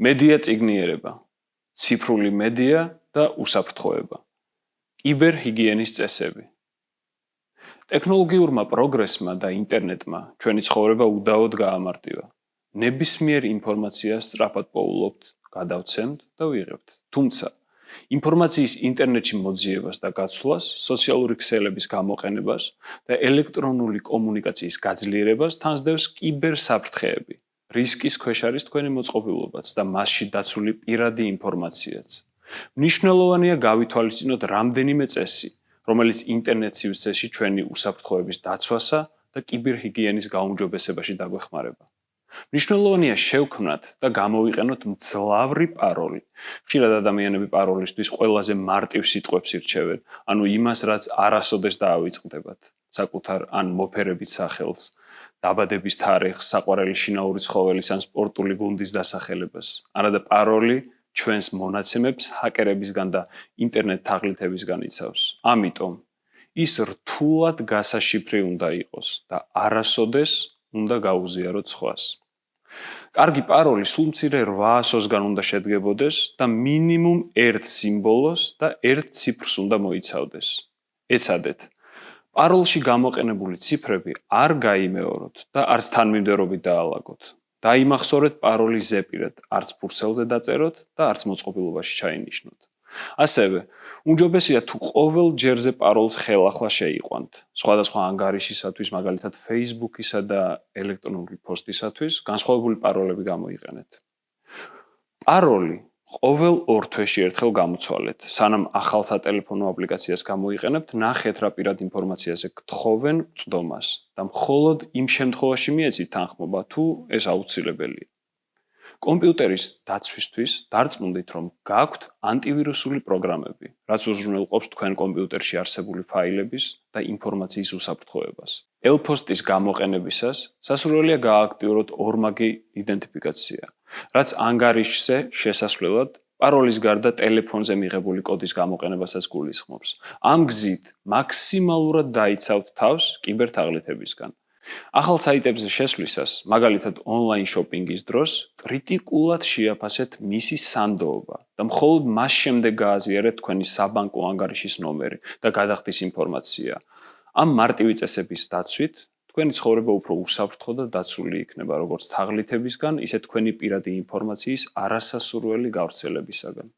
მედია ციგნიერება, ციფრული მედია და უსაფრთხოება. კიბერჰიგიენის წესები. ტექნოლოგიურმა პროგრესმა და ინტერნეტმა ჩვენი ცხოვრება უდაოდ გაამარტივა. ნებისმიერ ინფორმაციას სწრაფად პოულობთ, გადავცემთ და ვიღებთ. თუმცა ინფორმაციის ინტერნეტში მოძიებას და გაცვლას, სოციალური ქსელების გამოყენებას და ელექტრონული კომუნიკაციის გაძლიერებას თანსდევს კიბერსაფრთხეები. რისკის ქვეშ არის თქვენი მოწყობილობაც და მასში დაცული პირადი ინფორმაციაც. მნიშვნელოვანია გავითვალისწინოთ რამდენიმე წესი, რომელიც ინტერნეტ სივრცეში ჩვენი უსაფრთხოების დაცვასა და კიბერჰიგიენის გაუმჯობესებაში დაგვეხმარება. მნიშვნელოვანია შევქმნათ და გამოვიყენოთ მძლავრი პაროლი. ხშირად ადამიანები პაროლისთვის ყველაზე მარტივ სიტყვებს ირჩევენ, ანუ იმას, რაც არასოდეს დაავიწყდებათ, საკუთარ ან მოფერების სახელს, დაბადების თარიღს, საყვარელი შინაური ცხოველის ან სპორტული გუნდის დასახელებას. არადა პაროლი ჩვენს მონაცემებს ჰაკერებისგან და ინტერნეტ თაღლითებისგან იცავს. ამიტომ ის რთულად გასაშიფრი უნდა იყოს და არასოდეს უნდა გაუზიაროთ სხვას. კარგი პაროლი სულ მცირე 800-გან უნდა შედგებოდეს და მინიმუმ 1 სიმბოლოს და 1 ციფრს უნდა მოიცავდეს. ეცადეთ პაროლში გამოყენებული ციფრები არ გაიმეოროთ და არც თანმიმდევრობით დაალაგოთ. დაიმახსოვრეთ პაროლის ზეპირად, არც ფურცელზე დაწეროთ და არც მოწყობილობაში ჩაინიშნოთ. ასევე, უმჯობესია თუ ყოველ ჯერზე პაროლს ხელახლა შეიყვანთ. სხვადასხვა ანგარიშისათვის, მაგალითად Facebook-ისა და ელექტრონული პოსტისათვის, განსხვავებული პაროლები გამოიყენეთ. პაროლი ყოველ ორ თვეში ერთხელ გამოცვალეთ. სანამ ახალ სატელეფონო აპლიკაციას გამოიყენებთ, ნახეთ რა პირად ინფორმაციაზე გთხოვენ წდომას და მხოლოდ იმ შემთხვევაში მიეცით თანხმობა, თუ ეს აუცილებელია. კომპიუტერის დაცვისთვის დარწმუნდით, რომ გაქვთ ანტივირუსული პროგრამები, რაც უზრუნველყოფს თქვენ კომპიუტერში არსებული ფაილების და ინფორმაციის უსაფრთხოებას. ელფოსტის გამოყენებისას სასურველია გააქტიუროთ ორმაგი იდენტიფიკაცია. რაც ანგარიშზე შესასვლელად პაროლის გარდა ტელეფონზე მიღებული კოდის გამოყენებასაც გულისხმობს. ამ გზით მაქსიმალურად დაიცავთ თავს კიბერთაღლითებისგან. ახალ საიტებზე შესვლისას, მაგალითად ონლაინ შოპინგის დროს, კრიტიკულად შეაფასეთ მისი სანდოობა და მხოლოდ მას შემდეგ გააზიარეთ თქვენი საბანკო ანგარიშის ნომერი და გადახდის ინფორმაცია. ამ მარტივი წესების დაცვით თქვენი ცხოვრება უფრო უსაფრთხო და დაცული იქნება როგორც თაღლითებისგან, ისე თქვენი პირადი ინფორმაციის არასასურველი გავრცელებისაგან.